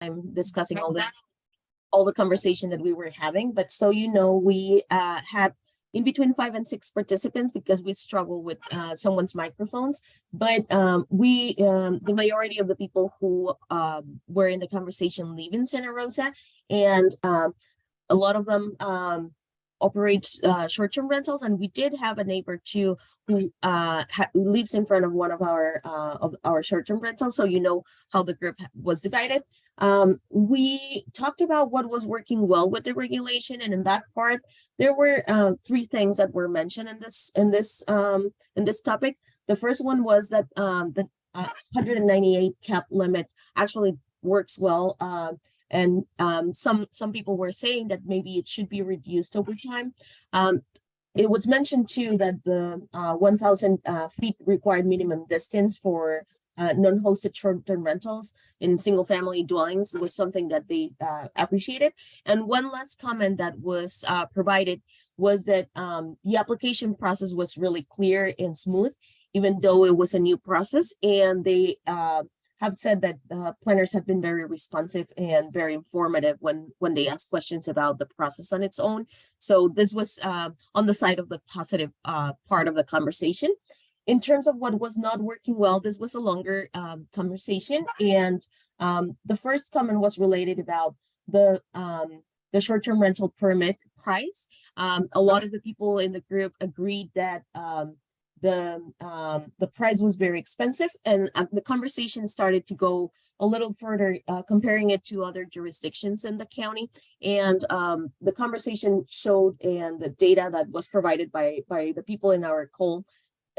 I'm discussing all the all the conversation that we were having, but so you know, we uh had in between five and six participants because we struggle with uh someone's microphones. But um we um the majority of the people who um were in the conversation live in Santa Rosa and um a lot of them um operates uh short-term rentals and we did have a neighbor too who uh lives in front of one of our uh of our short-term rentals so you know how the group was divided. Um we talked about what was working well with the regulation and in that part there were uh, three things that were mentioned in this in this um in this topic. The first one was that um the uh, 198 cap limit actually works well uh, and um, some some people were saying that maybe it should be reduced over time. Um, it was mentioned too that the uh, 1,000 uh, feet required minimum distance for uh, non-hosted short-term rentals in single-family dwellings was something that they uh, appreciated. And one last comment that was uh, provided was that um, the application process was really clear and smooth, even though it was a new process. And they uh, have said that uh, planners have been very responsive and very informative when when they ask questions about the process on its own. So this was uh, on the side of the positive uh, part of the conversation. In terms of what was not working well, this was a longer um, conversation, and um, the first comment was related about the um, the short-term rental permit price. Um, a lot of the people in the group agreed that um, the um the price was very expensive and uh, the conversation started to go a little further uh, comparing it to other jurisdictions in the county. And um the conversation showed and the data that was provided by by the people in our call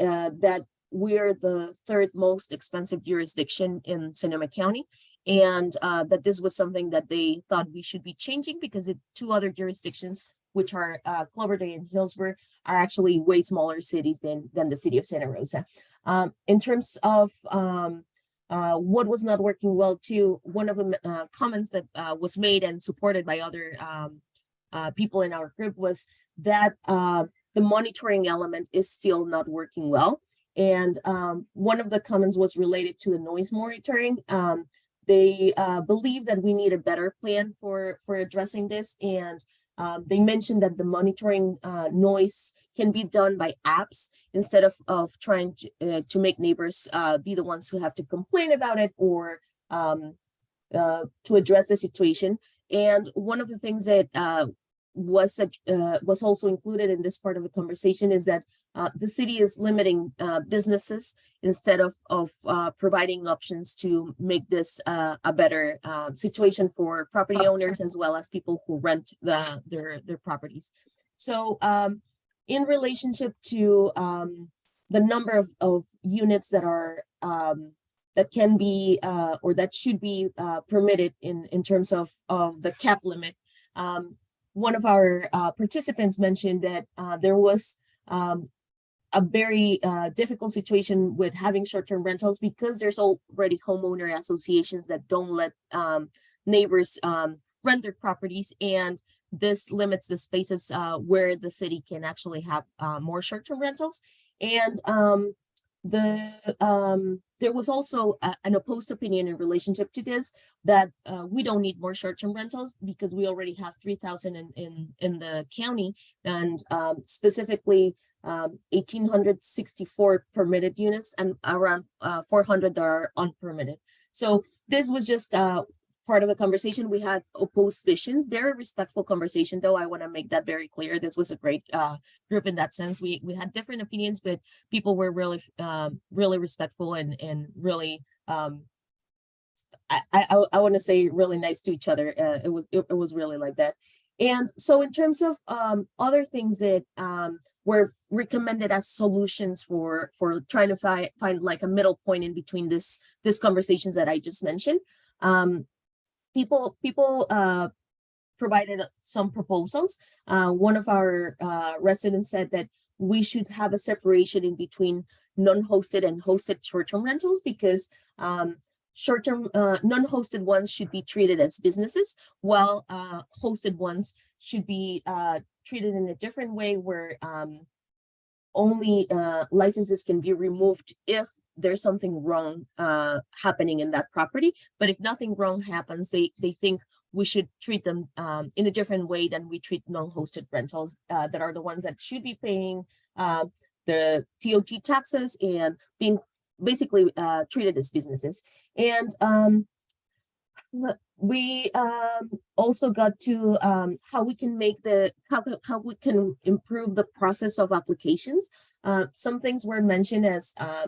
uh, that we're the third most expensive jurisdiction in Sonoma County. And uh, that this was something that they thought we should be changing because it two other jurisdictions which are uh, Cloverdale and Healdsburg, are actually way smaller cities than, than the city of Santa Rosa. Um, in terms of um, uh, what was not working well too, one of the uh, comments that uh, was made and supported by other um, uh, people in our group was that uh, the monitoring element is still not working well. And um, one of the comments was related to the noise monitoring. Um, they uh, believe that we need a better plan for, for addressing this and um, they mentioned that the monitoring uh, noise can be done by apps instead of, of trying to, uh, to make neighbors uh, be the ones who have to complain about it or um, uh, to address the situation. And one of the things that uh, was was also included in this part of the conversation is that the city is limiting businesses instead of, of uh, providing options to make this uh, a better uh, situation for property owners as well as people who rent the, their, their properties. So um, in relationship to um, the number of, of units that are um, that can be uh, or that should be uh, permitted in, in terms of, of the cap limit, um, one of our uh, participants mentioned that there was um, a very uh, difficult situation with having short-term rentals because there's already homeowner associations that don't let um, neighbors um, rent their properties and this limits the spaces uh, where the city can actually have uh, more short-term rentals. And um, the um, there was also a, an opposed opinion in relationship to this that uh, we don't need more short-term rentals because we already have 3,000 in, in in the county. And um, specifically um, 1,864 permitted units and around uh, 400 that are unpermitted. So this was just uh, part of the conversation. We had opposed visions, very respectful conversation, though I want to make that very clear. This was a great uh, group in that sense. We we had different opinions, but people were really um, really respectful and and really um, I I, I want to say really nice to each other. Uh, it was it, it was really like that. And so in terms of um, other things that um, were recommended as solutions for for trying to find find like a middle point in between this this conversations that I just mentioned. Um, people people uh, provided some proposals. Uh, one of our uh, residents said that we should have a separation in between non-hosted and hosted short-term rentals because um, short-term uh, non-hosted ones should be treated as businesses while uh, hosted ones should be uh, treated in a different way where um, only uh, licenses can be removed if there's something wrong uh, happening in that property. But if nothing wrong happens, they they think we should treat them um, in a different way than we treat non-hosted rentals uh, that are the ones that should be paying the TOT taxes and being basically uh, treated as businesses. And um, we um, also got to um, how we can make the how, how we can improve the process of applications. Uh, some things were mentioned as uh,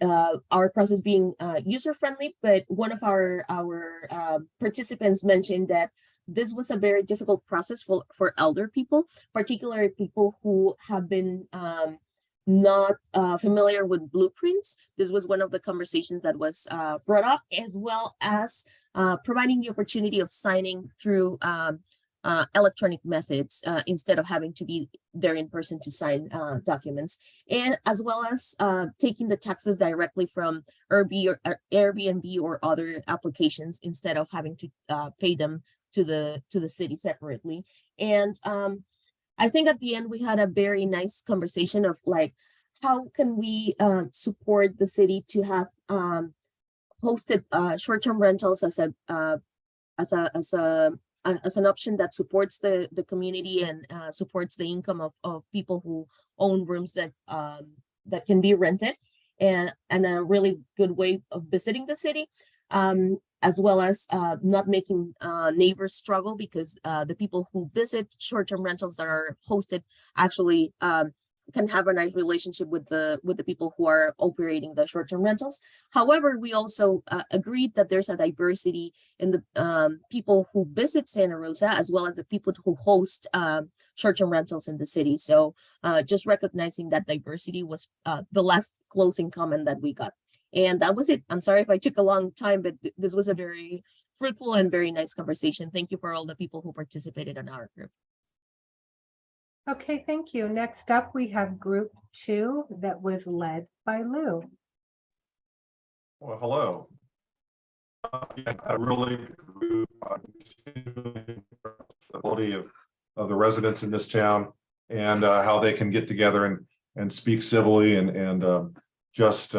uh, our process being uh, user friendly, but one of our our uh, participants mentioned that this was a very difficult process for for elder people, particularly people who have been um, not uh, familiar with blueprints. This was one of the conversations that was uh, brought up, as well as uh, providing the opportunity of signing through um, uh, electronic methods uh, instead of having to be there in person to sign uh, documents, and as well as taking the taxes directly from Airbnb or, other applications instead of having to pay them to the to the city separately. And um, I think at the end we had a very nice conversation of like how can we uh, support the city to have um, hosted uh, short-term rentals as a uh, as a as a a- as an option that supports the the community and uh, supports the income of of people who own rooms that um, that can be rented and and a really good way of visiting the city um, as well as uh, not making uh, neighbors struggle because uh, the people who visit short-term rentals that are hosted actually um, can have a nice relationship with the with the people who are operating the short-term rentals. However, we also uh, agreed that there's a diversity in the um, people who visit Santa Rosa as well as the people who host um, short-term rentals in the city. So uh, just recognizing that diversity was uh, the last closing comment that we got. And that was it. I'm sorry if I took a long time, but th- this was a very fruitful and very nice conversation. Thank you for all the people who participated in our group. Okay, thank you. Next up, we have group two that was led by Lou. Well, hello. Uh, yeah, I really agree the ability of, of the residents in this town and uh, how they can get together and, and speak civilly and, and um, just,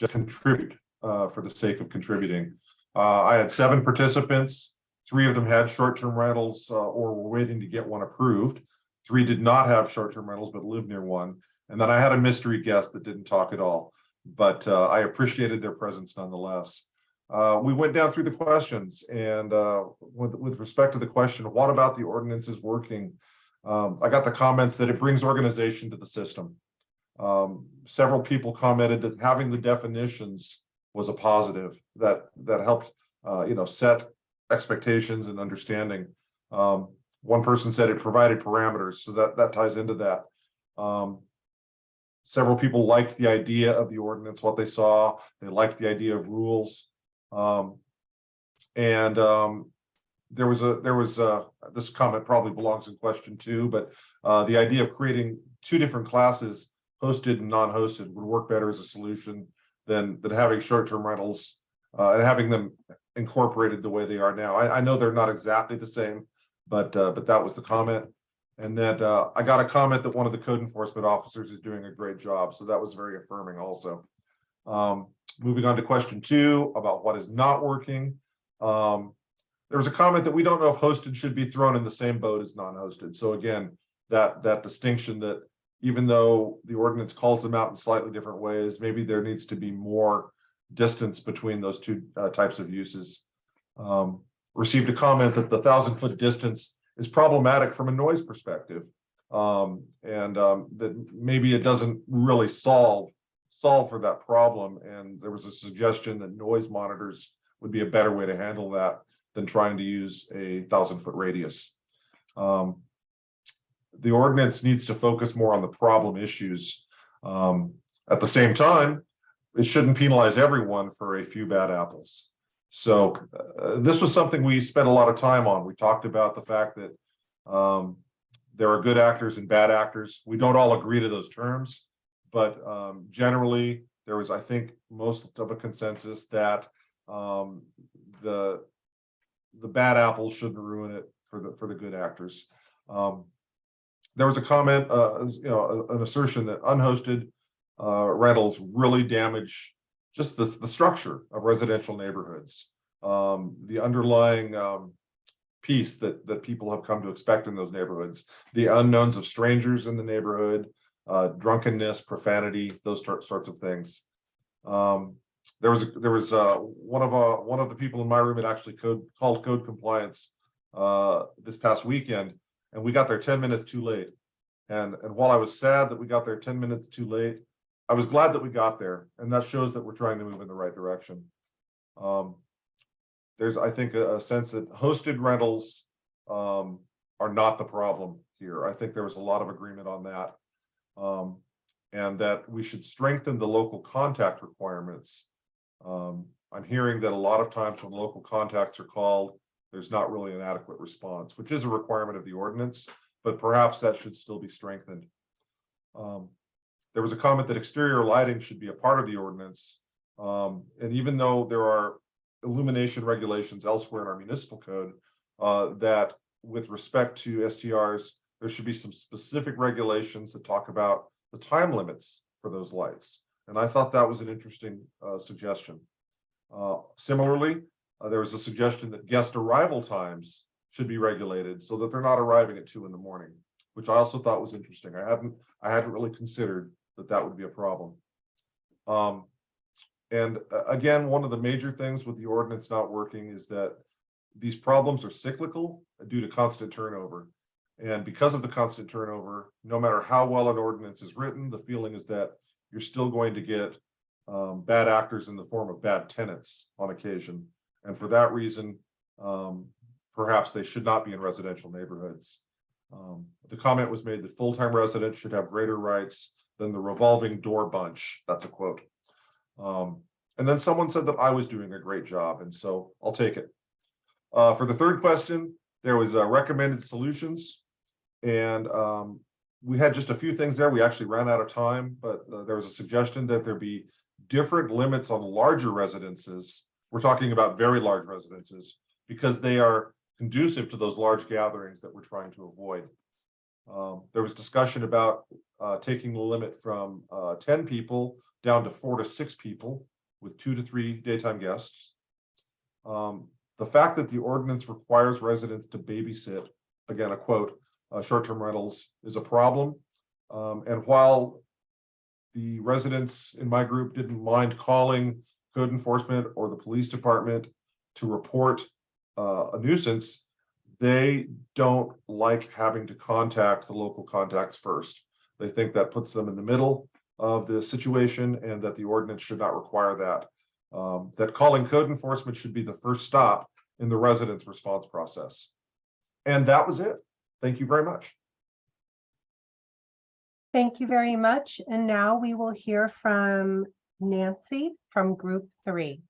just contribute uh, for the sake of contributing. Uh, I had seven participants. Three of them had short-term rentals uh, or were waiting to get one approved. Three did not have short-term rentals but lived near one. And then I had a mystery guest that didn't talk at all but uh, I appreciated their presence nonetheless. Uh, we went down through the questions and uh, with, with respect to the question, what about the ordinances working? Um, I got the comments that it brings organization to the system. Um, several people commented that having the definitions was a positive that that helped uh, you know set expectations and understanding. Um, one person said it provided parameters, so that that ties into that. Um, several people liked the idea of the ordinance, what they saw. They liked the idea of rules. Um, and um, there was a there was a this comment probably belongs in question two, but uh, the idea of creating two different classes, hosted and non-hosted, would work better as a solution than than having short-term rentals uh, and having them incorporated the way they are now. I, I know they're not exactly the same, but uh, but that was the comment. And that uh, I got a comment that one of the code enforcement officers is doing a great job. So that was very affirming also. Um, moving on to question two about what is not working. Um, there was a comment that we don't know if hosted should be thrown in the same boat as non-hosted. So again, that that distinction that even though the ordinance calls them out in slightly different ways, maybe there needs to be more distance between those two uh, types of uses. Um, received a comment that the thousand foot distance is problematic from a noise perspective. Um, and um, that maybe it doesn't really solve solve for that problem. And there was a suggestion that noise monitors would be a better way to handle that than trying to use a thousand foot radius. Um, the ordinance needs to focus more on the problem issues. Um, at the same time, it shouldn't penalize everyone for a few bad apples. So uh, this was something we spent a lot of time on. We talked about the fact that um, there are good actors and bad actors. We don't all agree to those terms, but um, generally there was, I think, most of a consensus that um, the the bad apples shouldn't ruin it for the for the good actors. Um, there was a comment, uh, you know, an assertion that unhosted uh, rentals really damage just the, the structure of residential neighborhoods. Um, the underlying, um, piece that, that people have come to expect in those neighborhoods, the unknowns of strangers in the neighborhood, uh, drunkenness, profanity, those sor- sorts of things. Um, there was, a- there was, uh, one of, uh, one of the people in my room had actually code, called code compliance, uh, this past weekend, and we got there ten minutes too late. And, and while I was sad that we got there ten minutes too late, I was glad that we got there, and that shows that we're trying to move in the right direction. Um, there's, I think, a, a sense that hosted rentals, um, are not the problem here. I think there was a lot of agreement on that. Um, and that we should strengthen the local contact requirements. Um, I'm hearing that a lot of times when local contacts are called, there's not really an adequate response, which is a requirement of the ordinance, but perhaps that should still be strengthened. Um, there was a comment that exterior lighting should be a part of the ordinance. Um, and even though there are illumination regulations elsewhere in our municipal code, uh, that with respect to STRs, there should be some specific regulations that talk about the time limits for those lights. And I thought that was an interesting, uh, suggestion. Uh, similarly, uh, there was a suggestion that guest arrival times should be regulated so that they're not arriving at two in the morning, which I also thought was interesting. I hadn't, I hadn't really considered that that would be a problem. Um, and uh, again, one of the major things with the ordinance not working is that these problems are cyclical due to constant turnover. And because of the constant turnover, no matter how well an ordinance is written, the feeling is that you're still going to get um, bad actors in the form of bad tenants on occasion. And for that reason, um, perhaps they should not be in residential neighborhoods. Um, the comment was made that full-time residents should have greater rights than the revolving door bunch. That's a quote. Um, and then someone said that I was doing a great job, and so I'll take it. Uh, for the third question, there was uh, recommended solutions. And um, we had just a few things there. We actually ran out of time, but uh, there was a suggestion that there be different limits on larger residences. We're talking about very large residences because they are conducive to those large gatherings that we're trying to avoid. Um, there was discussion about uh, taking the limit from uh, 10 people down to four to six people with two to three daytime guests. Um, the fact that the ordinance requires residents to babysit, again, a quote, uh, short-term rentals is a problem. Um, and while the residents in my group didn't mind calling code enforcement or the police department to report uh, a nuisance, they don't like having to contact the local contacts first. They think that puts them in the middle of the situation and that the ordinance should not require that. Um, that calling code enforcement should be the first stop in the resident's response process. And that was it. Thank you very much. Thank you very much. And now we will hear from Nancy from Group Three.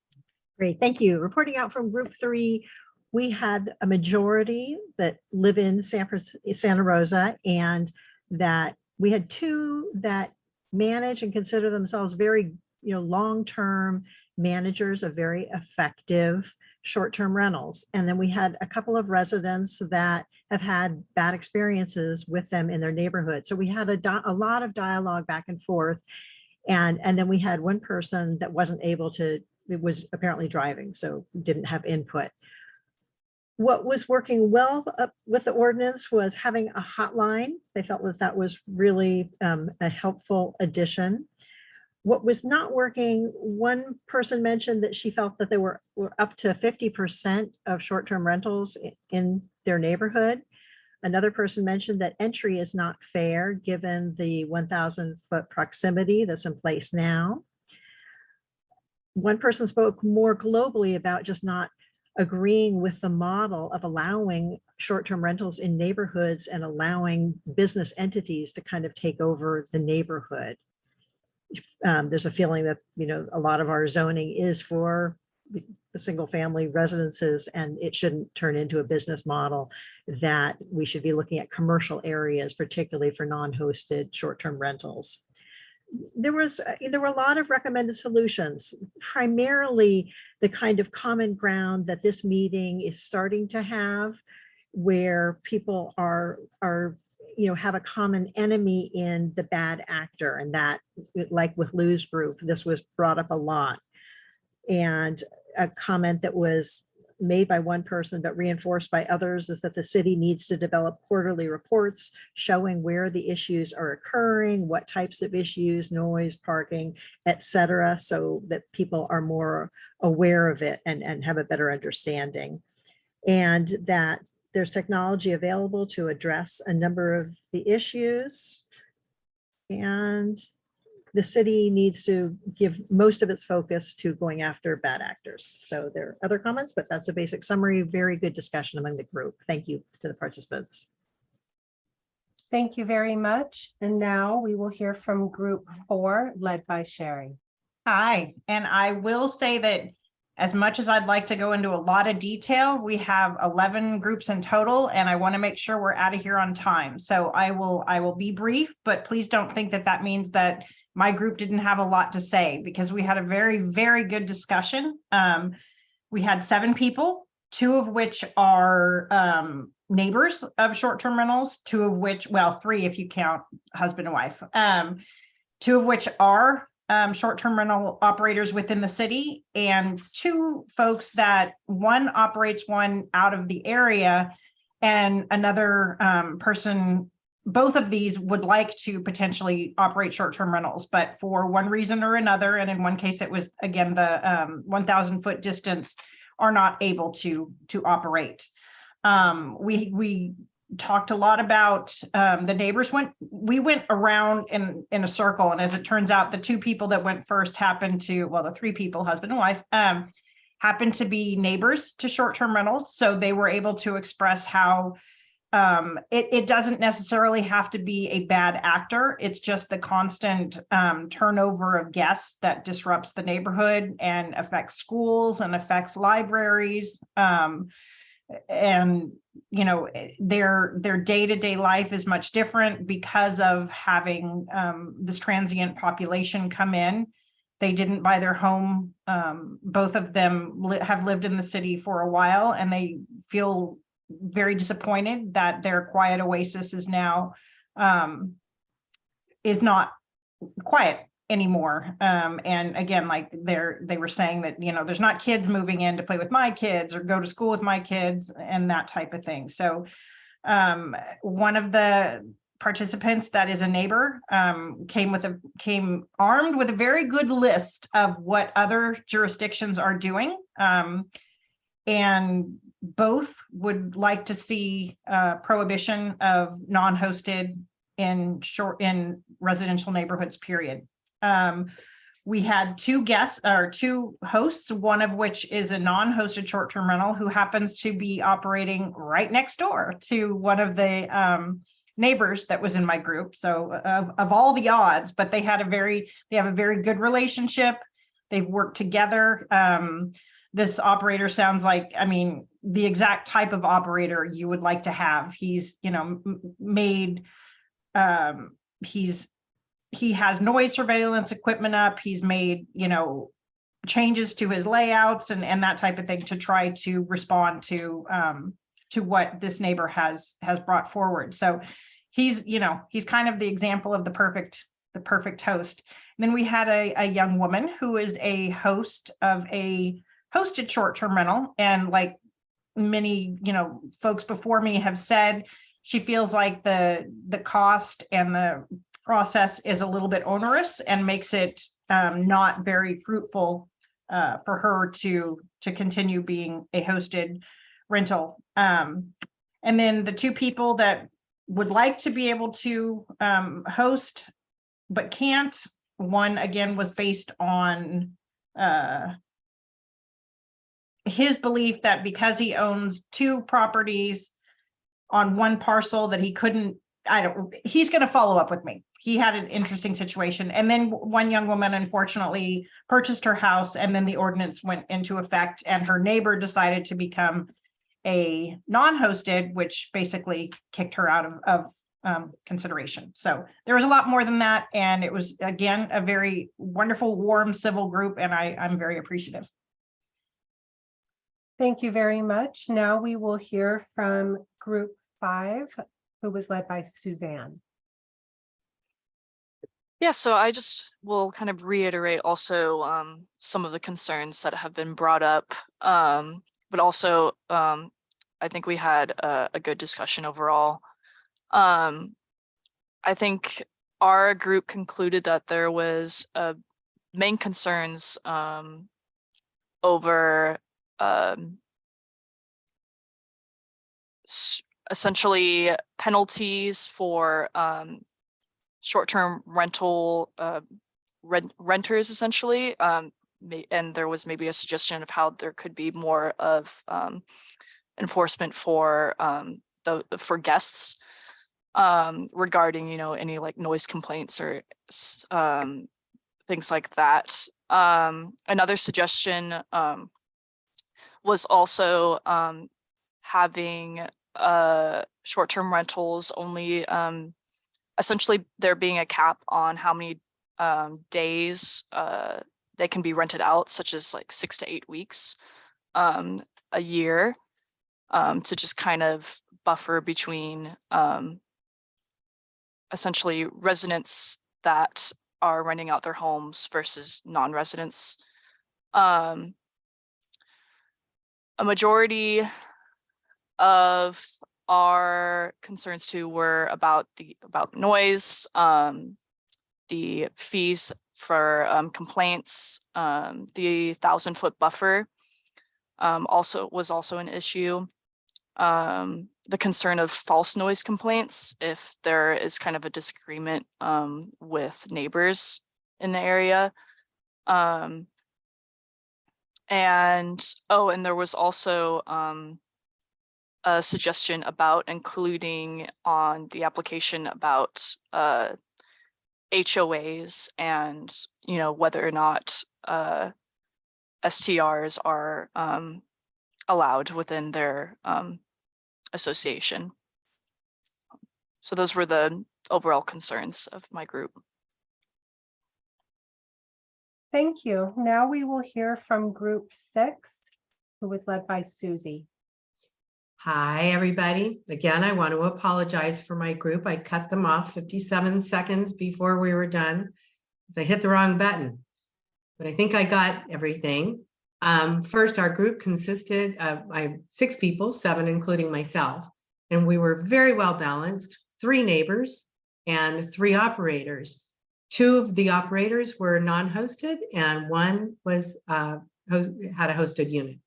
Great, thank you. Reporting out from group three, we had a majority that live in Santa Rosa and that we had two that manage and consider themselves very, you know, long-term managers of very effective short-term rentals. And then we had a couple of residents that have had bad experiences with them in their neighborhood. So we had a, a lot of dialogue back and forth. And, and then we had one person that wasn't able to, it was apparently driving, so didn't have input. What was working well with the ordinance was having a hotline. They felt that that was really um, a helpful addition. What was not working, one person mentioned that she felt that they were, were up to 50% of short-term rentals in their neighborhood. Another person mentioned that entry is not fair, given the 1,000 foot proximity that's in place now. One person spoke more globally about just not agreeing with the model of allowing short-term rentals in neighborhoods and allowing business entities to kind of take over the neighborhood. Um, there's a feeling that, you know, a lot of our zoning is for the single-family residences and it shouldn't turn into a business model that we should be looking at commercial areas, particularly for non-hosted short-term rentals. There was, uh, there were a lot of recommended solutions, primarily the kind of common ground that this meeting is starting to have where people are, are, you know, have a common enemy in the bad actor and that, like with Lou's group, this was brought up a lot. And a comment that was made by one person but reinforced by others is that the city needs to develop quarterly reports showing where the issues are occurring, what types of issues, noise, parking, etc., so that people are more aware of it and, and have a better understanding. And that there's technology available to address a number of the issues. And the city needs to give most of its focus to going after bad actors. So there are other comments, but that's a basic summary. Very good discussion among the group. Thank you to the participants. Thank you very much. And now we will hear from group four, led by Sherry. Hi, and I will say that as much as I'd like to go into a lot of detail, we have eleven groups in total, and I want to make sure we're out of here on time. So I will, I will be brief, but please don't think that that means that my group didn't have a lot to say because we had a very, very good discussion. Um, we had seven people, two of which are um, neighbors of short-term rentals, two of which, well, three if you count husband and wife. Um, two of which are um, short-term rental operators within the city and two folks that one operates one out of the area and another um, person, both of these would like to potentially operate short-term rentals, but for one reason or another, and in one case it was again the um, 1,000 foot distance, are not able to to operate. Um, we we talked a lot about um, the neighbors went we went around in in a circle and as it turns out the two people that went first happened to well the three people husband and wife um happened to be neighbors to short-term rentals so they were able to express how um it, it doesn't necessarily have to be a bad actor. It's just the constant um turnover of guests that disrupts the neighborhood and affects schools and affects libraries um and you know eh, their their day-to-day life is much different because of having um, this transient population come in. They didn't buy their home um, both of them li- have lived in the city for a while and they feel very disappointed that their quiet oasis is now um, is not quiet anymore. Um, and again, like they're, they were saying that, you know, there's not kids moving in to play with my kids or go to school with my kids and that type of thing. So um, one of the participants that is a neighbor um, came with a, came armed with a very good list of what other jurisdictions are doing. Um, and both would like to see uh, prohibition of non-hosted in short, in residential neighborhoods, period. Um, we had two guests or two hosts, one of which is a non-hosted short-term rental who happens to be operating right next door to one of the um, neighbors that was in my group. So of, of all the odds, but they had a very, they have a very good relationship. They've worked together. Um, this operator sounds like, I mean, the exact type of operator you would like to have. He's, you know, made, um, he's he has noise surveillance equipment up. He's made, you know, changes to his layouts and, and that type of thing to try to respond to um, to what this neighbor has has brought forward. So he's, you know, he's kind of the example of the perfect the perfect host. And then we had a, a young woman who is a host of a hosted short-term rental. And like many, you know, folks before me have said, she feels like the the cost and the process is a little bit onerous and makes it um, not very fruitful uh, for her to to continue being a hosted rental. Um, and then the two people that would like to be able to um, host but can't. One again was based on uh, his belief that because he owns two properties on one parcel that he couldn't I don't, he's going to follow up with me. He had an interesting situation. And then one young woman unfortunately purchased her house and then the ordinance went into effect and her neighbor decided to become a non-hosted, which basically kicked her out of, of um, consideration. So there was a lot more than that. And it was, again, a very wonderful, warm, civil group, and I, I'm very appreciative. Thank you very much. Now we will hear from Group Five, who was led by Suzanne. Yeah, so I just will kind of reiterate also um, some of the concerns that have been brought up. Um, but also, um, I think we had a, a good discussion overall. Um, I think our group concluded that there was uh, main concerns um, over um, essentially penalties for um, short-term rental uh, rent renters essentially. Um, and there was maybe a suggestion of how there could be more of um, enforcement for um, the for guests um, regarding you know any like noise complaints or um, things like that. Another suggestion was also um, having uh, short-term rentals only um, essentially there being a cap on how many um, days uh, they can be rented out, such as like six to eight weeks um, a year, um, to just kind of buffer between um, essentially residents that are renting out their homes versus non-residents. Um, a majority of our concerns too were about the about noise, um, the fees for um, complaints, um, the thousand foot buffer um, also was also an issue. Um, the concern of false noise complaints if there is kind of a disagreement um, with neighbors in the area. Um, and oh, and there was also um, a suggestion about including on the application about uh HOAs and, you know, whether or not uh STRs are um allowed within their um association. So those were the overall concerns of my group. Thank you. Now we will hear from Group Six, who was led by Susie. Hi, everybody. Again, I want to apologize for my group. I cut them off 57 seconds before we were done. I hit the wrong button. But I think I got everything. Um, first, our group consisted of six people, seven including myself. And we were very well balanced, three neighbors and three operators. Two of the operators were non-hosted and one was uh, host, had a hosted unit.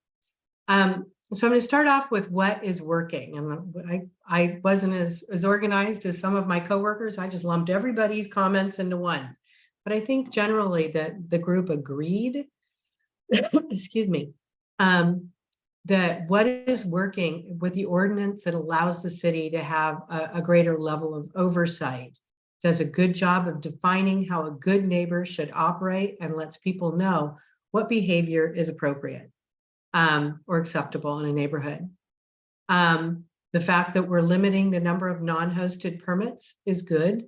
Um, so I'm going to start off with what is working. And I, I wasn't as, as organized as some of my coworkers. I just lumped everybody's comments into one. But I think generally that the group agreed, excuse me, um, that what is working with the ordinance that allows the city to have a, a greater level of oversight does a good job of defining how a good neighbor should operate and lets people know what behavior is appropriate um, or acceptable in a neighborhood. Um, the fact that we're limiting the number of non-hosted permits is good.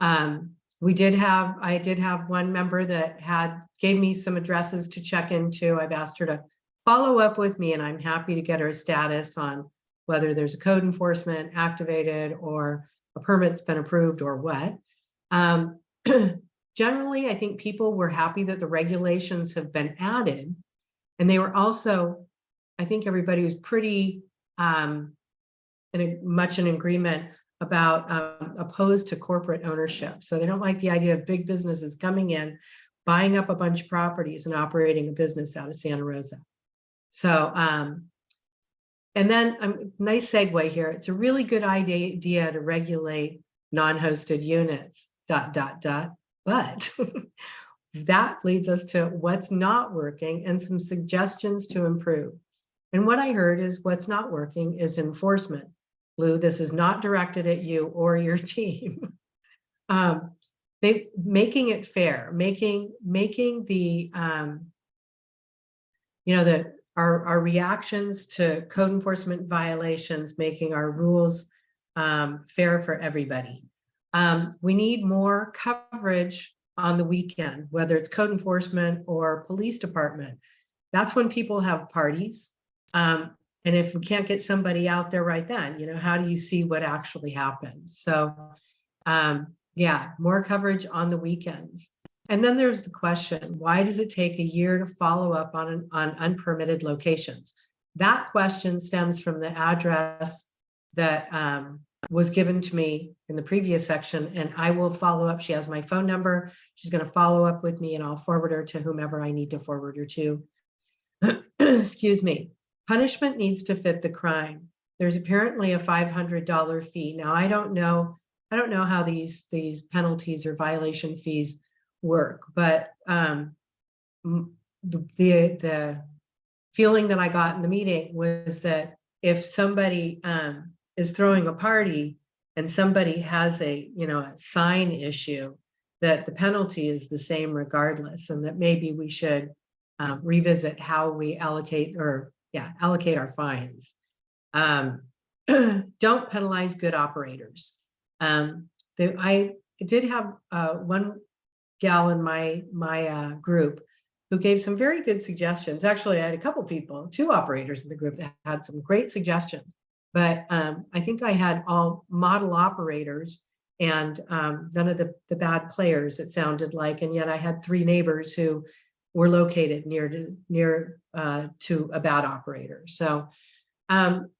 Um, we did have, I did have one member that had, gave me some addresses to check into. I've asked her to follow up with me and I'm happy to get her a status on whether there's a code enforcement activated or a permit's been approved or what. Um, generally, I think people were happy that the regulations have been added and they were also, I think everybody was pretty um, in much in agreement about um, opposed to corporate ownership. So they don't like the idea of big businesses coming in, buying up a bunch of properties and operating a business out of Santa Rosa. So, um, and then a um, nice segue here. It's a really good idea, to regulate non-hosted units, dot, dot, dot. But that leads us to what's not working and some suggestions to improve. And what I heard is what's not working is enforcement. Lou, this is not directed at you or your team. um, they making it fair, making making the um, you know the our our reactions to code enforcement violations, making our rules um, fair for everybody. Um, we need more coverage on the weekend, whether it's code enforcement or police department. That's when people have parties. Um, and if we can't get somebody out there right then, you know, how do you see what actually happened? So, um, yeah, more coverage on the weekends. And then there's the question, why does it take a year to follow up on, an- on unpermitted locations? That question stems from the address that um, was given to me in the previous section, and I will follow up. She has my phone number. She's going to follow up with me and I'll forward her to whomever I need to forward her to. Excuse me. Punishment needs to fit the crime. There's apparently a $500 fee. Now, I don't know, I don't know how these, these penalties or violation fees work, but um, the, the, feeling that I got in the meeting was that if somebody um, is throwing a party and somebody has a, you know, a sign issue, that the penalty is the same regardless, and that maybe we should um, revisit how we allocate or, yeah, allocate our fines. Um, don't penalize good operators. Um, the, I did have uh, one gal in my my uh, group who gave some very good suggestions. Actually, I had a couple people, two operators in the group that had some great suggestions. But um, I think I had all model operators and um, none of the, the bad players, it sounded like. And yet I had three neighbors who were located near to near uh, to a bad operator. So um,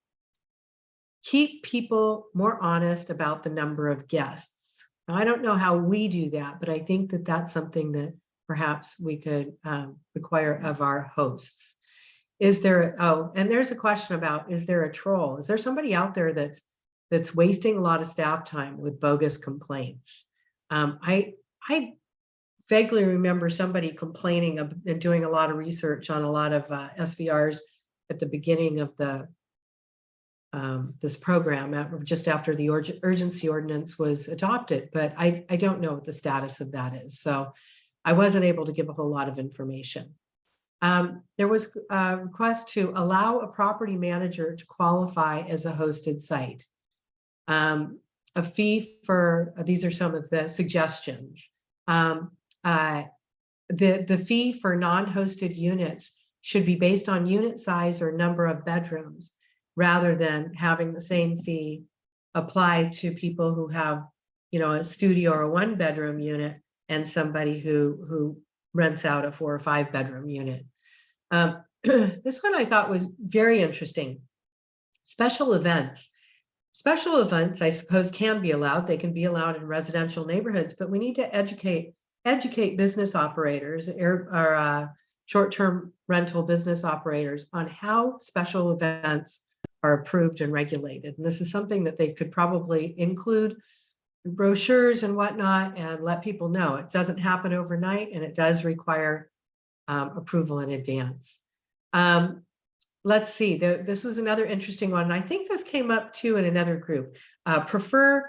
keep people more honest about the number of guests. I don't know how we do that, but I think that that's something that perhaps we could um, require of our hosts. Is there, oh, and there's a question about, is there a troll? Is there somebody out there that's that's wasting a lot of staff time with bogus complaints? Um, I, I vaguely remember somebody complaining and doing a lot of research on a lot of uh, SVRs at the beginning of the um, this program, at- just after the urg- urgency ordinance was adopted, but I, I don't know what the status of that is. So I wasn't able to give a whole lot of information. Um, there was a request to allow a property manager to qualify as a hosted site. Um, a fee for, these are some of the suggestions. Um, uh, the, the fee for non-hosted units should be based on unit size or number of bedrooms rather than having the same fee apply to people who have, you know, a studio or a one bedroom unit and somebody who, who rents out a four or five bedroom unit. Um, this one I thought was very interesting. Special events. Special events, I suppose, can be allowed. They can be allowed in residential neighborhoods, but we need to educate educate business operators or, or uh, short-term rental business operators on how special events are approved and regulated. And this is something that they could probably include in brochures and whatnot and let people know. It doesn't happen overnight and it does require um, approval in advance. Um, let's see, the, this was another interesting one. And I think this came up too in another group. Uh, prefer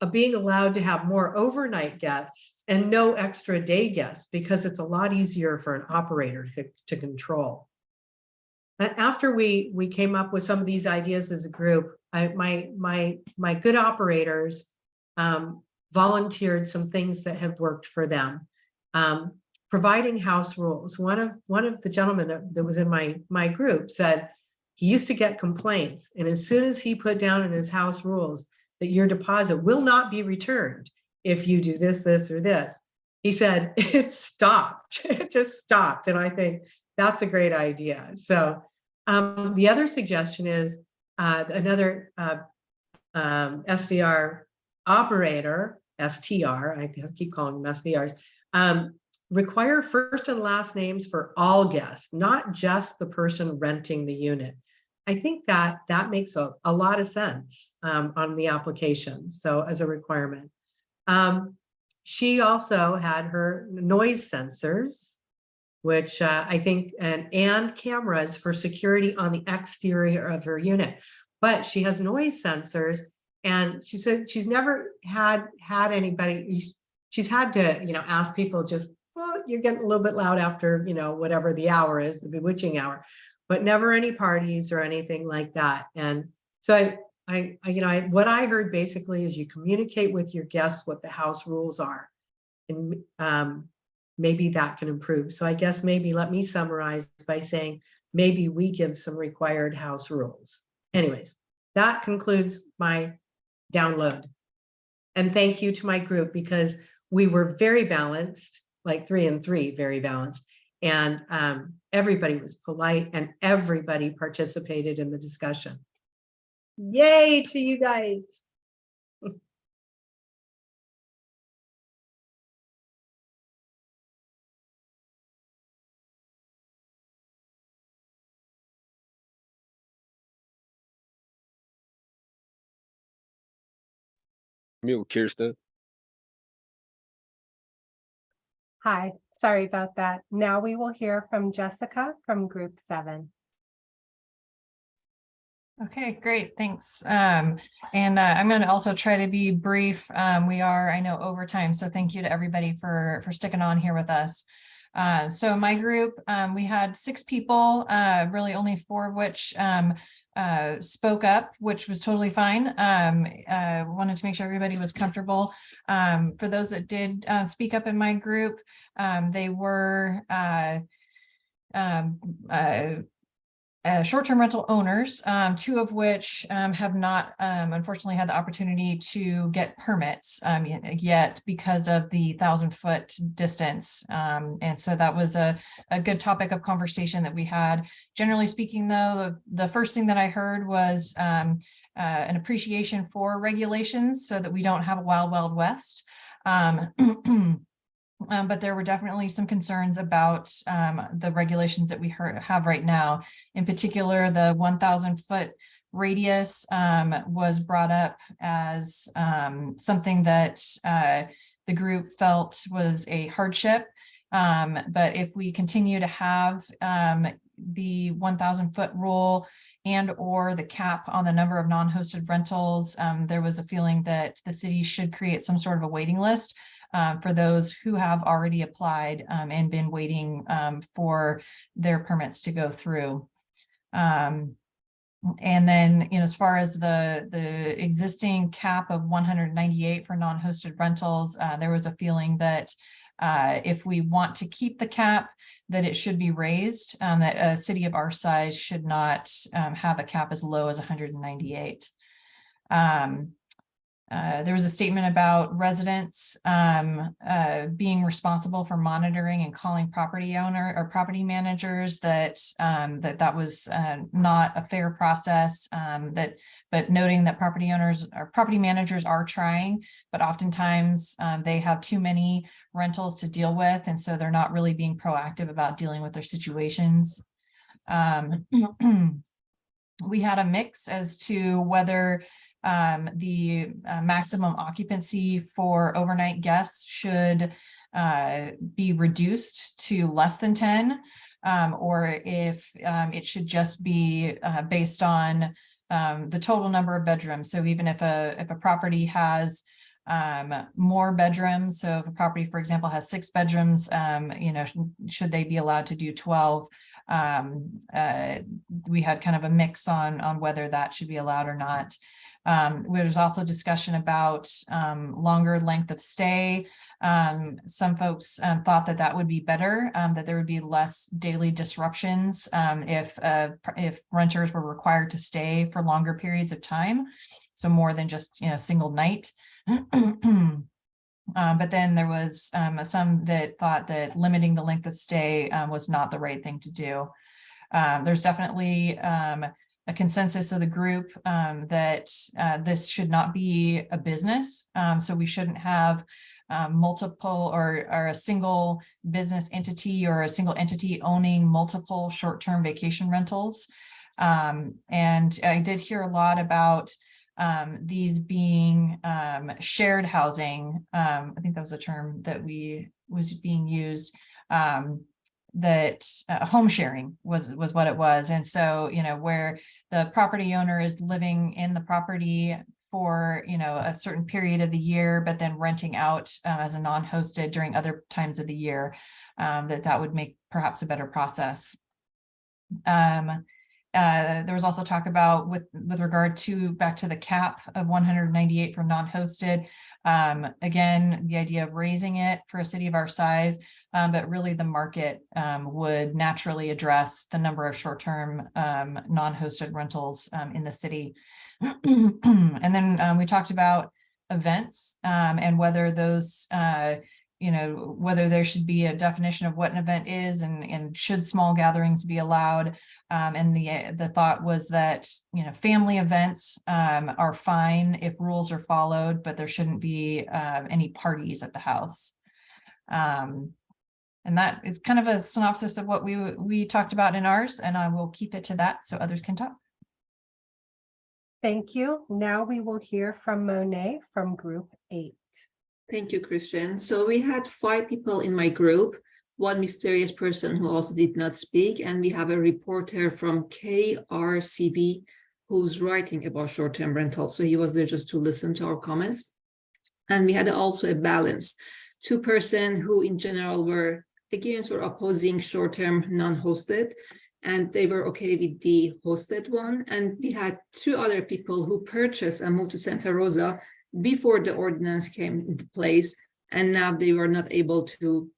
uh, being allowed to have more overnight guests and no extra day guests because it's a lot easier for an operator to, to control. After we we came up with some of these ideas as a group, I, my my my good operators um, volunteered some things that have worked for them. Um, providing house rules. One of one of the gentlemen that, that was in my my group said he used to get complaints, and as soon as he put down in his house rules that your deposit will not be returned if you do this, this, or this, he said it stopped. it just stopped, and I think that's a great idea. So um, the other suggestion is uh, another uh, um, SVR operator, STR, I keep calling them SVRs, um, require first and last names for all guests, not just the person renting the unit. I think that that makes a, a lot of sense um, on the application, so as a requirement. Um, she also had her noise sensors, which uh, I think, and, and cameras for security on the exterior of her unit. But she has noise sensors and she said she's never had had anybody, she's had to, you know, ask people just, well, you're getting a little bit loud after, you know, whatever the hour is, the bewitching hour, but never any parties or anything like that. And so I, I, I you know, I, what I heard basically is you communicate with your guests what the house rules are. And um, maybe that can improve. So I guess maybe let me summarize by saying maybe we give some required house rules. Anyways, that concludes my download. And thank you to my group because we were very balanced, like three and three, very balanced. And um, everybody was polite and everybody participated in the discussion. Yay to you guys. Mute Kirsten. Hi, sorry about that. Now we will hear from Jessica from Group Seven. Okay, great, thanks. Um, and uh, I'm gonna also try to be brief. Um, we are, I know, over time, so thank you to everybody for, for sticking on here with us. Uh, so my group, um, we had six people, uh, really only four of which, um, uh, spoke up, which was totally fine. Um, uh, wanted to make sure everybody was comfortable. Um, for those that did, uh, speak up in my group, um, they were, uh, short-term rental owners, um, two of which um, have not um, unfortunately had the opportunity to get permits um, yet because of the thousand foot distance. Um, and so that was a, a good topic of conversation that we had. Generally speaking, though, the, the first thing that I heard was um, uh, an appreciation for regulations so that we don't have a wild, wild west. Um, but there were definitely some concerns about um, the regulations that we have right now. In particular, the one thousand foot radius um, was brought up as um, something that uh, the group felt was a hardship. Um, but if we continue to have um, the one thousand foot rule and or the cap on the number of non-hosted rentals, there was a feeling that the city should create some sort of a waiting list uh, for those who have already applied um, and been waiting um, for their permits to go through. Um, and then, you know, as far as the, the existing cap of one hundred ninety-eight for non-hosted rentals, uh, there was a feeling that uh, if we want to keep the cap, that it should be raised, um, that a city of our size should not um, have a cap as low as one hundred and ninety-eight. Um, uh, there was a statement about residents um, uh, being responsible for monitoring and calling property owner or property managers that um, that that was uh, not a fair process. Um, that but noting that property owners or property managers are trying, but oftentimes um, they have too many rentals to deal with, and so they're not really being proactive about dealing with their situations. Um, we had a mix as to whether um, the uh, maximum occupancy for overnight guests should uh, be reduced to less than ten, um, or if um, it should just be uh, based on um, the total number of bedrooms. So even if a if a property has um, more bedrooms, so if a property, for example, has six bedrooms, um, you know, sh- should they be allowed to do twelve? Um, uh, we had kind of a mix on on whether that should be allowed or not. Um, there was also discussion about um, longer length of stay. Um, some folks um, thought that that would be better, um, that there would be less daily disruptions um, if uh, if renters were required to stay for longer periods of time. So more than just you know single night. But then there was um, some that thought that limiting the length of stay was not the right thing to do. There's definitely um, a consensus of the group um, that uh, this should not be a business. Um, so we shouldn't have um, multiple or, or a single business entity or a single entity owning multiple short-term vacation rentals. Um, and I did hear a lot about um, these being um, shared housing. I think that was a term that we was being used. Um, that uh, home sharing was was what it was, and so you know where the property owner is living in the property for you know a certain period of the year, but then renting out uh, as a non-hosted during other times of the year, um, that that would make perhaps a better process. Um, uh, there was also talk about with with regard to back to the cap of 198 for non-hosted. Um, again, the idea of raising it for a city of our size, um, but really the market um, would naturally address the number of short-term um, non-hosted rentals um, in the city. And then um, we talked about events and whether those, uh, you know, whether there should be a definition of what an event is and, and should small gatherings be allowed. Um, and the, uh, the thought was that, you know, family events um, are fine if rules are followed, but there shouldn't be uh, any parties at the house. Um, and that is kind of a synopsis of what we, we talked about in ours, and I will keep it to that so others can talk. Thank you. Now we will hear from Monet from Group Eight. Thank you, Christian. So we had five people in my group, one mysterious person who also did not speak, and we have a reporter from KRCB who's writing about short-term rentals. So he was there just to listen to our comments. And we had also a balance, two person who in general were against or opposing short-term non-hosted, and they were okay with the hosted one. And we had two other people who purchased and moved to Santa Rosa before the ordinance came into place, and now they were not able to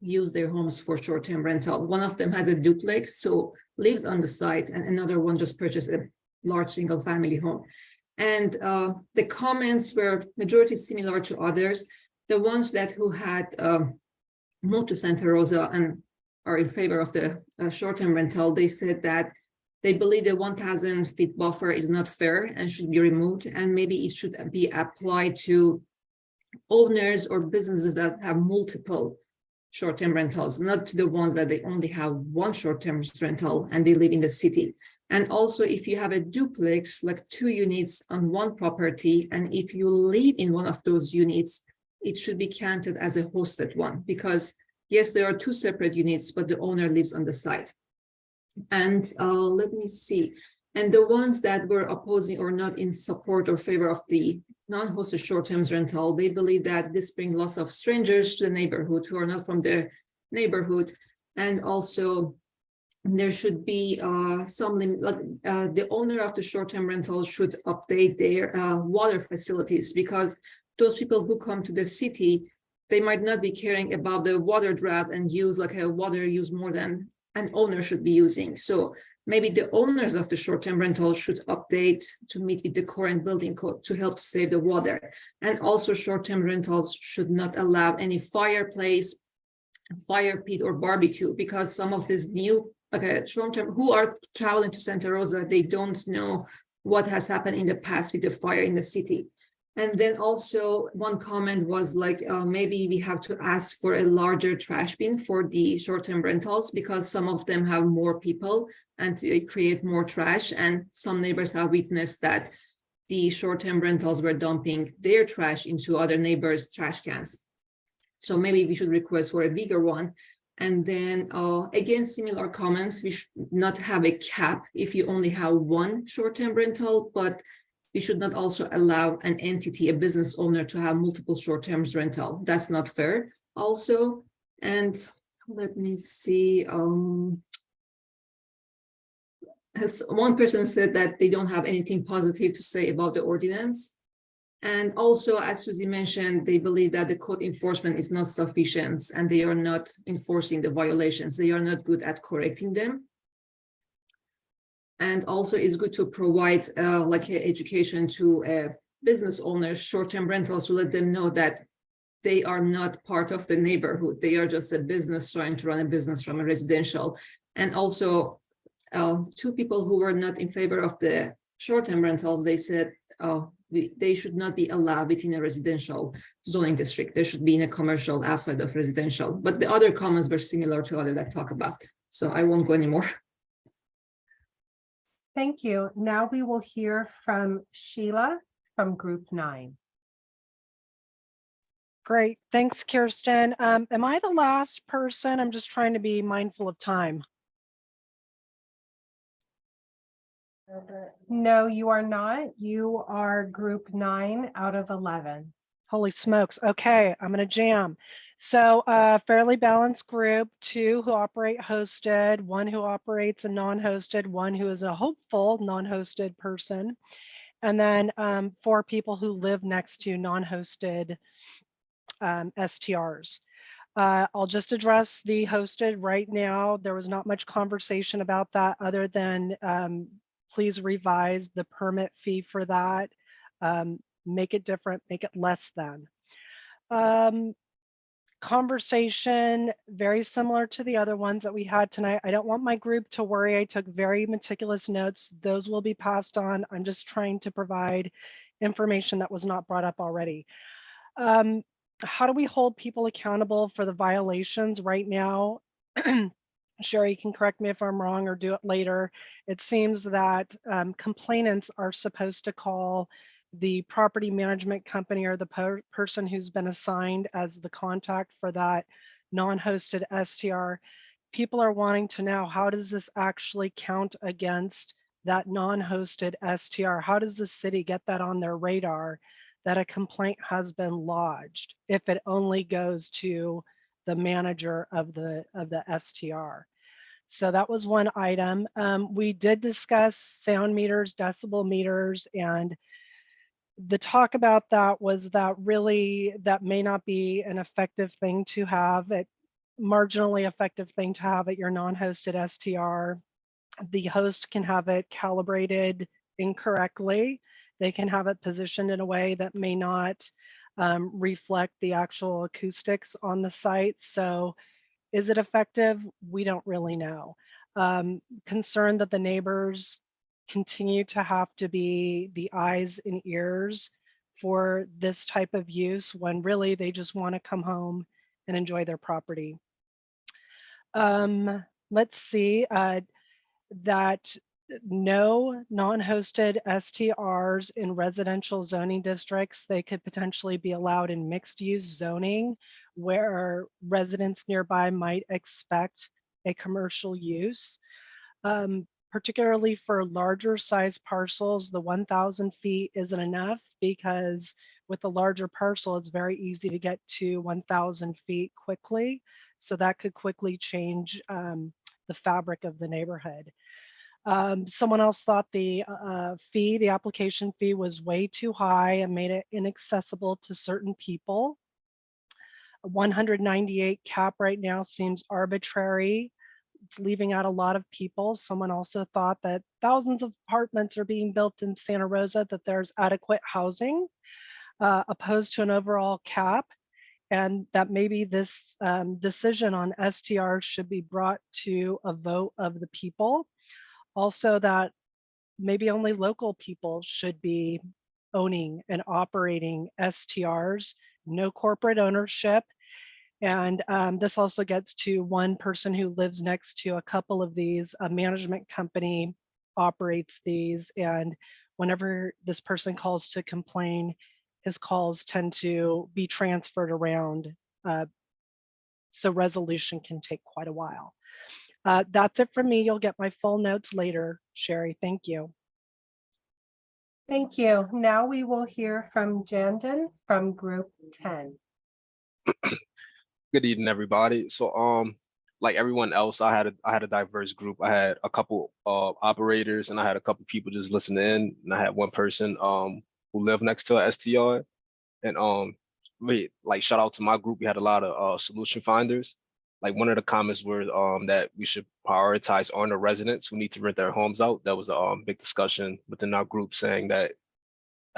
use their homes for short-term rental. One of them has a duplex, so lives on the site, and another one just purchased a large single-family home. And uh, the comments were majority similar to others. The ones that who had um, moved to Santa Rosa and are in favor of the uh, short-term rental, they said that they believe the 1000 feet buffer is not fair and should be removed, and maybe it should be applied to owners or businesses that have multiple short-term rentals, not to the ones that they only have one short-term rental and they live in the city. And also if you have a duplex, like two units on one property, and if you live in one of those units, it should be counted as a hosted one because yes, there are two separate units, but the owner lives on the site. And uh, let me see. And the ones that were opposing or not in support or favor of the non-hosted short-term rental, they believe that this brings lots of strangers to the neighborhood who are not from the neighborhood. And also there should be uh, some limit, like, uh, the owner of the short-term rental should update their uh, water facilities because those people who come to the city, they might not be caring about the water drought and use like a water use more than an owner should be using. So maybe the owners of the short-term rental should update to meet with the current building code to help save the water. And also short-term rentals should not allow any fireplace, fire pit or barbecue because some of these new okay, short-term who are traveling to Santa Rosa, they don't know what has happened in the past with the fire in the city. And then also one comment was like, uh, maybe we have to ask for a larger trash bin for the short-term rentals because some of them have more people and they create more trash. And some neighbors have witnessed that the short-term rentals were dumping their trash into other neighbors' trash cans. So maybe we should request for a bigger one. And then uh, again, similar comments, we should not have a cap if you only have one short-term rental, but we should not also allow an entity, a business owner to have multiple short-term rental. That's not fair also. And let me see. Um, as one person said that they don't have anything positive to say about the ordinance. And also, as Susie mentioned, they believe that the code enforcement is not sufficient and they are not enforcing the violations. They are not good at correcting them. And also it's good to provide uh, like education to uh, business owners, short-term rentals to let them know that they are not part of the neighborhood. They are just a business trying to run a business from a residential. And also uh, two people who were not in favor of the short-term rentals, they said uh, we, they should not be allowed within a residential zoning district. They should be in a commercial outside of residential. But the other comments were similar to other that talk about. So I won't go anymore. Thank you. Now we will hear from Sheila from Group Nine. Great, thanks, Kirsten. Um, am I the last person? I'm just trying to be mindful of time. No, you are not. You are Group Nine out of 11. Holy smokes. Okay, I'm gonna jam. So a fairly balanced group, two who operate hosted, one who operates a non-hosted, one who is a hopeful non-hosted person. And then um, for people who live next to non-hosted um, STRs. Uh, I'll just address the hosted right now. There was not much conversation about that other than um, please revise the permit fee for that. Um, make it different, make it less than. Um, conversation very similar to the other ones that we had tonight. I don't want my group to worry. I took very meticulous notes. Those will be passed on. I'm just trying to provide information that was not brought up already. Um, how do we hold people accountable for the violations right now? Sherry you can correct me if I'm wrong or do it later. It seems that um, complainants are supposed to call the property management company or the per- person who's been assigned as the contact for that non-hosted STR. People are wanting to know, how does this actually count against that non-hosted STR? How does the city get that on their radar that a complaint has been lodged if it only goes to the manager of the, of the STR? So that was one item. Um, we did discuss sound meters, decibel meters, and the talk about that was that really that may not be an effective thing to have it marginally effective thing to have at your non-hosted STR. The host can have it calibrated incorrectly. They can have it positioned in a way that may not um, reflect the actual acoustics on the site. So is it effective? We don't really know. Um, concerned that the neighbors continue to have to be the eyes and ears for this type of use when really they just want to come home and enjoy their property. Um, let's see uh, that no non-hosted STRs in residential zoning districts, they could potentially be allowed in mixed use zoning where residents nearby might expect a commercial use. Um, particularly for larger size parcels, the 1000 feet isn't enough because with a larger parcel, it's very easy to get to 1000 feet quickly. So that could quickly change um, the fabric of the neighborhood. Um, someone else thought the uh, fee, the application fee was way too high and made it inaccessible to certain people. 198 cap right now seems arbitrary it's leaving out a lot of people. Someone also thought that thousands of apartments are being built in Santa Rosa, that there's adequate housing uh, opposed to an overall cap. And that maybe this um, decision on STR should be brought to a vote of the people. Also that maybe only local people should be owning and operating STRs, no corporate ownership, and um, this also gets to one person who lives next to a couple of these. A management company operates these. And whenever this person calls to complain, his calls tend to be transferred around. Uh, so resolution can take quite a while. Uh, that's it from me. You'll get my full notes later, Sherry. Thank you. Thank you. Now we will hear from Jandon from Group 10. Good evening, everybody. So, um, like everyone else, I had a I had a diverse group. I had a couple uh operators, and I had a couple people just listening in, and I had one person um who lived next to a STR, and um, we like shout out to my group. We had a lot of uh solution finders. Like one of the comments were um that we should prioritize owner residents who need to rent their homes out. That was a um big discussion within our group, saying that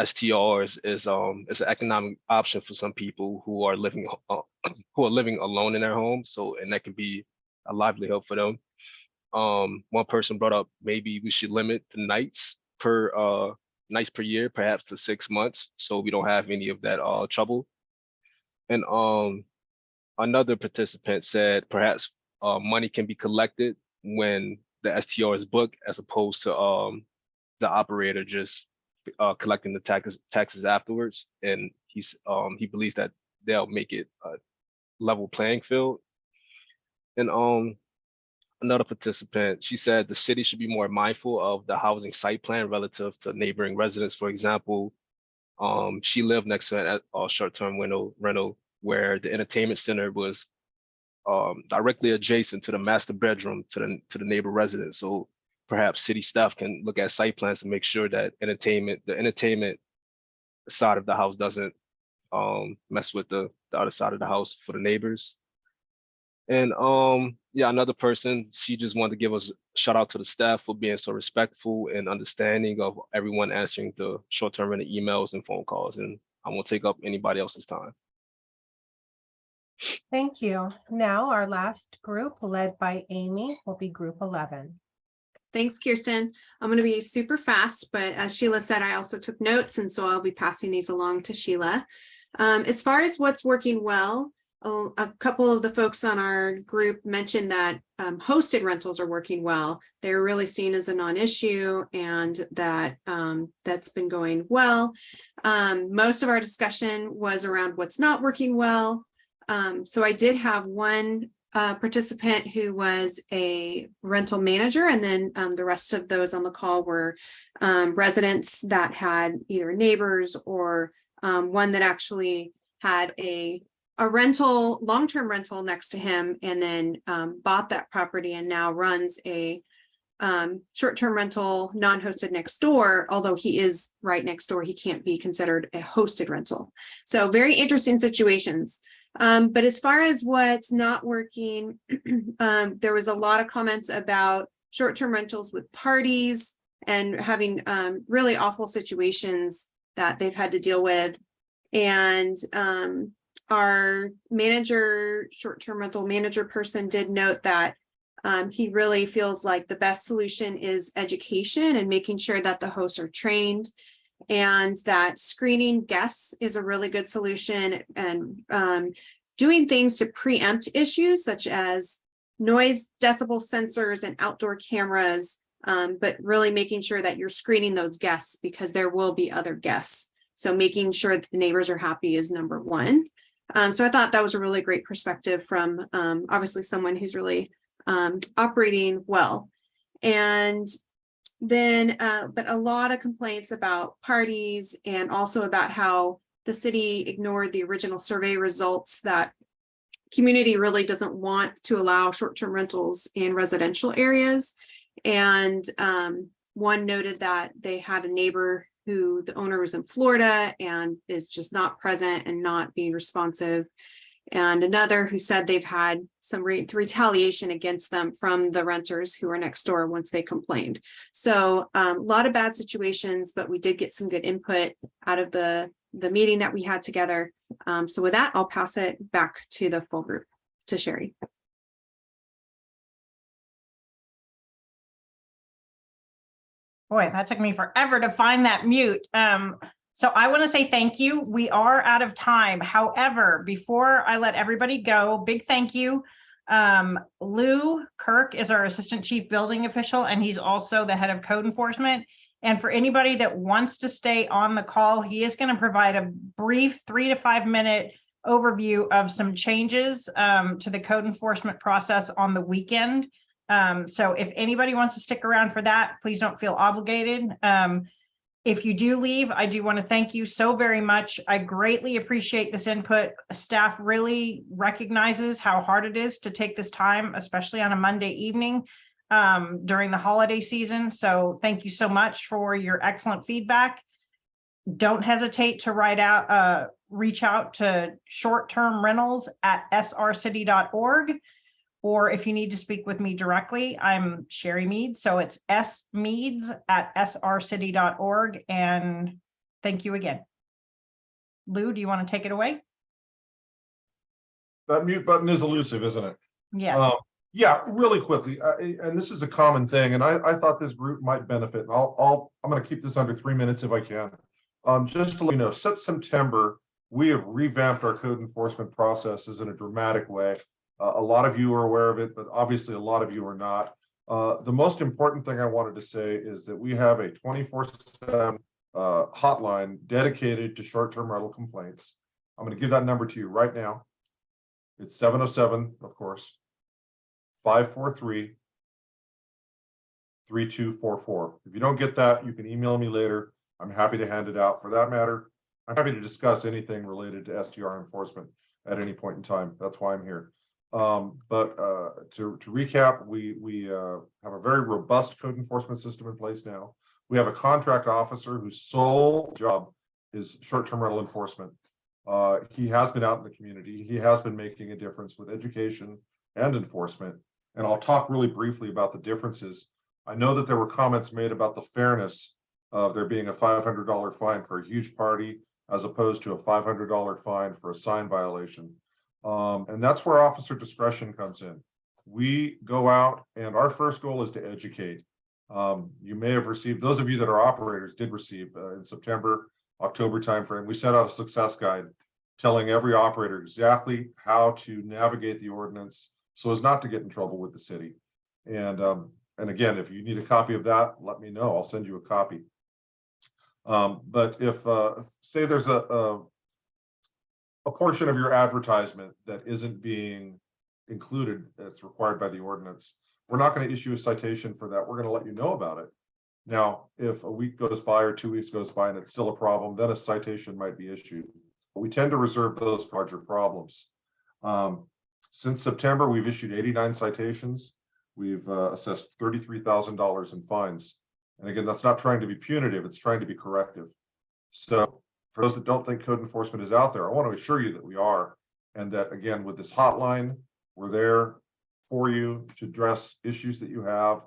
STRs is um is an economic option for some people who are living uh, who are living alone in their home. So and that can be a livelihood for them. Um, one person brought up maybe we should limit the nights per uh nights per year, perhaps to six months, so we don't have any of that uh trouble. And um another participant said perhaps uh money can be collected when the STR is booked as opposed to um the operator just uh, collecting the taxes taxes afterwards, and he's um, he believes that they'll make it a level playing field. And um, another participant, she said the city should be more mindful of the housing site plan relative to neighboring residents. For example, um, she lived next to a, a short-term rental rental where the entertainment center was um, directly adjacent to the master bedroom to the to the neighbor residents. So perhaps city staff can look at site plans and make sure that entertainment, the entertainment side of the house doesn't um mess with the, the other side of the house for the neighbors. And um, yeah, another person, she just wanted to give us a shout out to the staff for being so respectful and understanding of everyone answering the short-term rental emails and phone calls, and I won't take up anybody else's time. Thank you. Now our last group led by Amy will be group 11. Thanks, Kirsten. I'm going to be super fast, but as Sheila said, I also took notes, and so I'll be passing these along to Sheila. Um, as far as what's working well, a, a couple of the folks on our group mentioned that um, hosted rentals are working well. They're really seen as a non-issue and that um, that's been going well. Um, most of our discussion was around what's not working well. Um, so I did have one uh, participant who was a rental manager, and then um, the rest of those on the call were um, residents that had either neighbors or um, one that actually had a a rental, long-term rental next to him, and then um, bought that property and now runs a um, short-term rental, non-hosted next door. Although he is right next door, he can't be considered a hosted rental. So very interesting situations. Um, but as far as what's not working, um, there was a lot of comments about short-term rentals with parties and having um, really awful situations that they've had to deal with. And um, our manager, short-term rental manager person did note that um, he really feels like the best solution is education and making sure that the hosts are trained and that screening guests is a really good solution and um, doing things to preempt issues such as noise decibel sensors and outdoor cameras, um, but really making sure that you're screening those guests because there will be other guests. So making sure that the neighbors are happy is number one. Um, so I thought that was a really great perspective from um, obviously someone who's really um, operating well. And then, uh, but a lot of complaints about parties and also about how the city ignored the original survey results that community really doesn't want to allow short-term rentals in residential areas. And um, one noted that they had a neighbor who the owner was in Florida and is just not present and not being responsive. And another who said they've had some re retaliation against them from the renters who are next door once they complained. So um, a lot of bad situations, but we did get some good input out of the, the meeting that we had together. Um, so with that, I'll pass it back to the full group, to Sherry. Boy, that took me forever to find that mute. Um, so I want to say thank you. We are out of time. However, before I let everybody go, big thank you. Um, Lou Kirk is our Assistant Chief Building Official, and he's also the head of code enforcement. And for anybody that wants to stay on the call, he is going to provide a brief three to five minute overview of some changes um, to the code enforcement process on the weekend. Um, so if anybody wants to stick around for that, please don't feel obligated. Um, if you do leave, I do want to thank you so very much. I greatly appreciate this input. Staff really recognizes how hard it is to take this time, especially on a Monday evening um, during the holiday season. So thank you so much for your excellent feedback. Don't hesitate to write out, uh, reach out to short-term rentals at srcity.org. Or if you need to speak with me directly, I'm Sherry Mead. So it's S smeads at srcity.org. And thank you again. Lou, do you want to take it away? That mute button is elusive, isn't it? Yes. Um, Yeah, really quickly, uh, and this is a common thing, and I, I thought this group might benefit, and I'll, I'll, I'm gonna keep this under three minutes if I can. Um, just to let you know, since September, we have revamped our code enforcement processes in a dramatic way. Uh, a lot of you are aware of it, but obviously a lot of you are not. Uh, the most important thing I wanted to say is that we have a twenty-four seven uh, hotline dedicated to short-term rental complaints. I'm gonna give that number to you right now. It's seven oh seven, of course, five four three three two four four. If you don't get that, you can email me later. I'm happy to hand it out. For that matter, I'm happy to discuss anything related to STR enforcement at any point in time. That's why I'm here. Um, but, uh, to, to recap, we, we, uh, have a very robust code enforcement system in place now. We have a contract officer whose sole job is short-term rental enforcement. Uh, he has been out in the community. He has been making a difference with education and enforcement. And I'll talk really briefly about the differences. I know that there were comments made about the fairness of there being a five hundred dollar fine for a huge party as opposed to a five hundred dollar fine for a sign violation. Um, and that's where officer discretion comes in. We go out and our first goal is to educate. Um, you may have received, those of you that are operators did receive uh, in September, October timeframe, we set out a success guide telling every operator exactly how to navigate the ordinance so as not to get in trouble with the city. And, um, and again, if you need a copy of that, let me know. I'll send you a copy. Um, but if, uh, say there's a, a, a portion of your advertisement that isn't being included that's required by the ordinance, we're not going to issue a citation for that. We're going to let you know about it. Now, if a week goes by or two weeks goes by and it's still a problem, then a citation might be issued. But we tend to reserve those for larger problems. Um, since September, we've issued eighty-nine citations. We've uh, assessed thirty-three thousand dollars in fines. And again, that's not trying to be punitive, it's trying to be corrective. So for those that don't think code enforcement is out there, I want to assure you that we are. And that again, with this hotline, we're there for you to address issues that you have.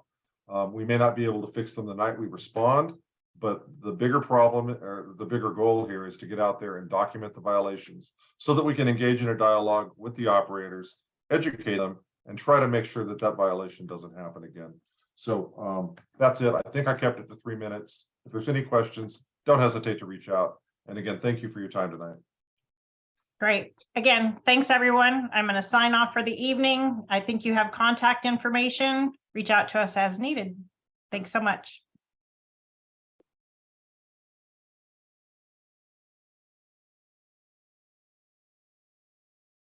Um, we may not be able to fix them the night we respond, but the bigger problem or the bigger goal here is to get out there and document the violations so that we can engage in a dialogue with the operators, educate them, and try to make sure that that violation doesn't happen again. So um, that's it. I think I kept it to three minutes. If there's any questions, don't hesitate to reach out. And again, thank you for your time tonight. Great. Again, thanks, everyone. I'm going to sign off for the evening. I think you have contact information. Reach out to us as needed. Thanks so much.